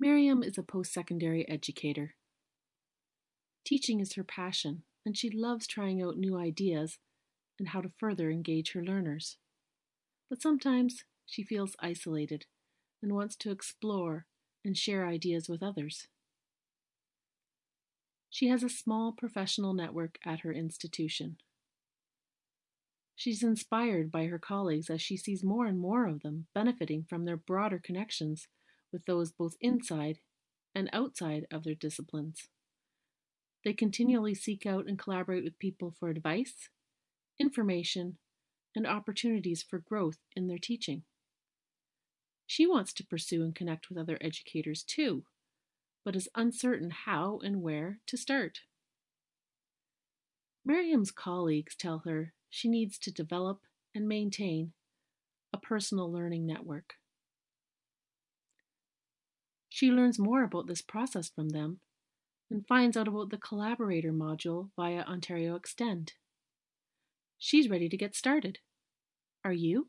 Miriam is a post-secondary educator. Teaching is her passion, and she loves trying out new ideas and how to further engage her learners. But sometimes she feels isolated and wants to explore and share ideas with others. She has a small professional network at her institution. She's inspired by her colleagues as she sees more and more of them benefiting from their broader connections with those both inside and outside of their disciplines. They continually seek out and collaborate with people for advice, information, and opportunities for growth in their teaching. She wants to pursue and connect with other educators too, but is uncertain how and where to start. Miriam's colleagues tell her she needs to develop and maintain a personal learning network. She learns more about this process from them and finds out about the Collaborator module via Ontario Extend. She's ready to get started. Are you?